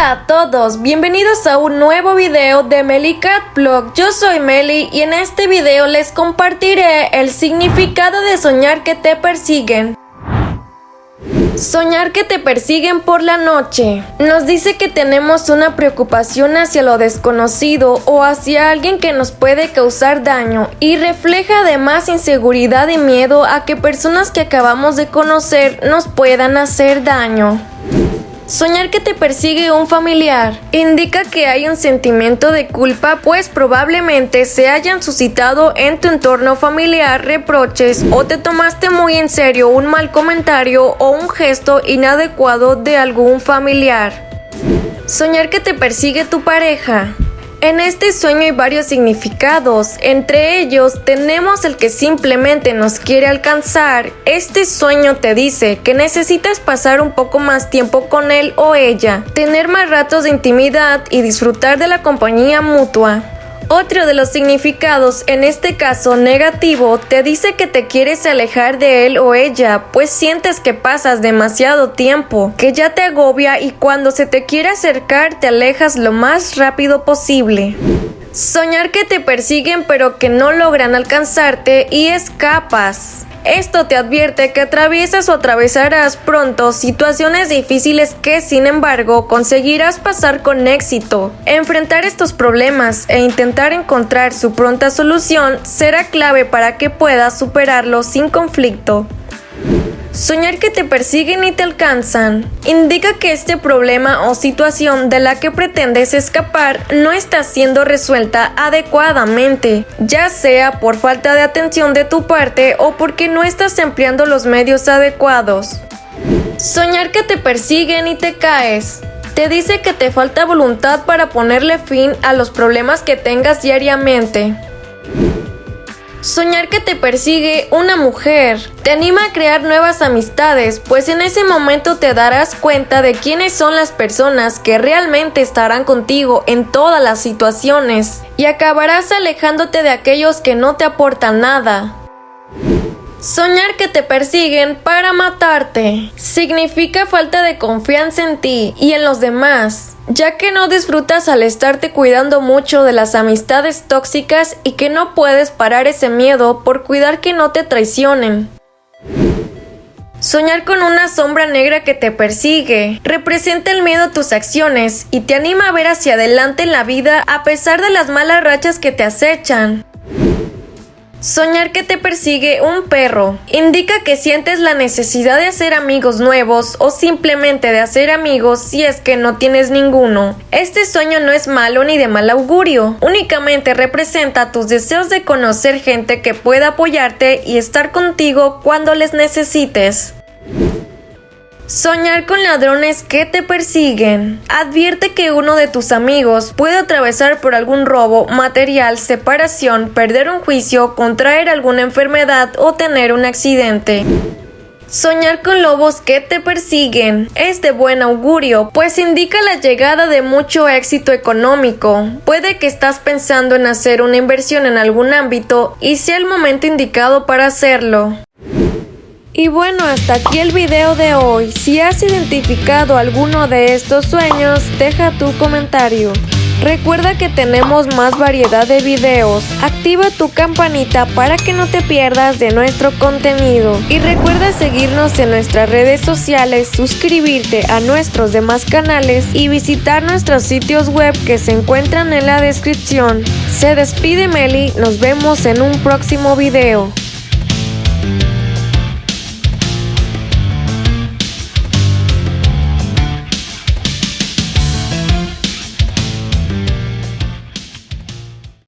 Hola a todos, bienvenidos a un nuevo video de Melicat Blog. Yo soy Meli y en este video les compartiré el significado de soñar que te persiguen. Soñar que te persiguen por la noche nos dice que tenemos una preocupación hacia lo desconocido o hacia alguien que nos puede causar daño y refleja además inseguridad y miedo a que personas que acabamos de conocer nos puedan hacer daño. Soñar que te persigue un familiar indica que hay un sentimiento de culpa pues probablemente se hayan suscitado en tu entorno familiar reproches o te tomaste muy en serio un mal comentario o un gesto inadecuado de algún familiar. Soñar que te persigue tu pareja en este sueño hay varios significados, entre ellos tenemos el que simplemente nos quiere alcanzar. Este sueño te dice que necesitas pasar un poco más tiempo con él o ella, tener más ratos de intimidad y disfrutar de la compañía mutua. Otro de los significados, en este caso negativo, te dice que te quieres alejar de él o ella, pues sientes que pasas demasiado tiempo, que ya te agobia y cuando se te quiere acercar te alejas lo más rápido posible. Soñar que te persiguen pero que no logran alcanzarte y escapas. Esto te advierte que atraviesas o atravesarás pronto situaciones difíciles que, sin embargo, conseguirás pasar con éxito. Enfrentar estos problemas e intentar encontrar su pronta solución será clave para que puedas superarlos sin conflicto. Soñar que te persiguen y te alcanzan indica que este problema o situación de la que pretendes escapar no está siendo resuelta adecuadamente, ya sea por falta de atención de tu parte o porque no estás empleando los medios adecuados. Soñar que te persiguen y te caes te dice que te falta voluntad para ponerle fin a los problemas que tengas diariamente. Soñar que te persigue una mujer te anima a crear nuevas amistades, pues en ese momento te darás cuenta de quiénes son las personas que realmente estarán contigo en todas las situaciones y acabarás alejándote de aquellos que no te aportan nada. Soñar que te persiguen para matarte significa falta de confianza en ti y en los demás, ya que no disfrutas al estarte cuidando mucho de las amistades tóxicas y que no puedes parar ese miedo por cuidar que no te traicionen. Soñar con una sombra negra que te persigue representa el miedo a tus acciones y te anima a ver hacia adelante en la vida a pesar de las malas rachas que te acechan. Soñar que te persigue un perro indica que sientes la necesidad de hacer amigos nuevos o simplemente de hacer amigos si es que no tienes ninguno. Este sueño no es malo ni de mal augurio, únicamente representa tus deseos de conocer gente que pueda apoyarte y estar contigo cuando les necesites. Soñar con ladrones que te persiguen. Advierte que uno de tus amigos puede atravesar por algún robo, material, separación, perder un juicio, contraer alguna enfermedad o tener un accidente. Soñar con lobos que te persiguen es de buen augurio, pues indica la llegada de mucho éxito económico. Puede que estás pensando en hacer una inversión en algún ámbito y sea el momento indicado para hacerlo. Y bueno, hasta aquí el video de hoy. Si has identificado alguno de estos sueños, deja tu comentario. Recuerda que tenemos más variedad de videos. Activa tu campanita para que no te pierdas de nuestro contenido. Y recuerda seguirnos en nuestras redes sociales, suscribirte a nuestros demás canales y visitar nuestros sitios web que se encuentran en la descripción. Se despide Meli, nos vemos en un próximo video.